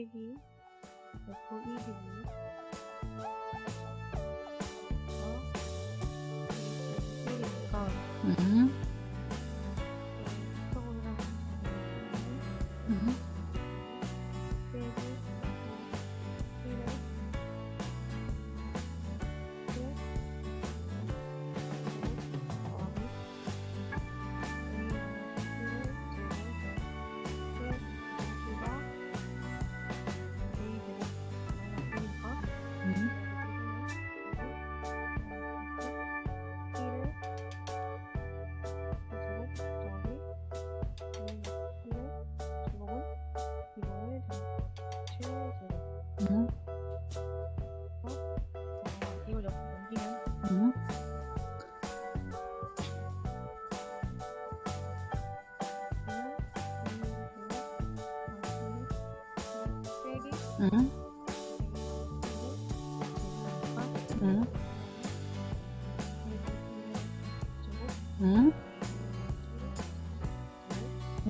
쓰기? 보기 쓰기 음. 음. 음, 어, 이걸 옆으로.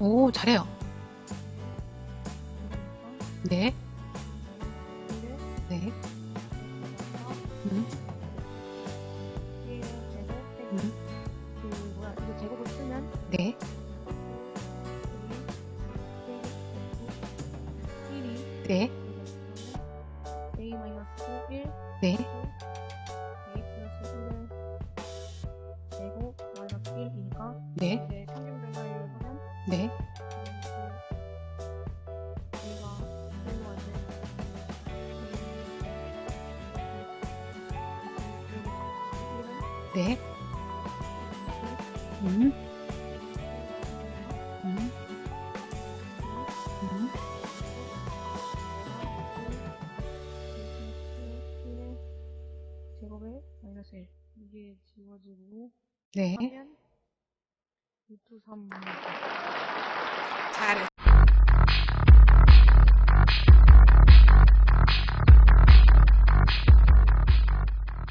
오, 잘해요. 네, 네, 음, 음, 네, 1이 네, a 마이너스 1 네, a 플러스 1을 제곱 마이너스 1이니까 네, 네, 음, 음, 음, 제곱에 마이너스 1 이게 지워지고 네. 하면 루트 3 잘해.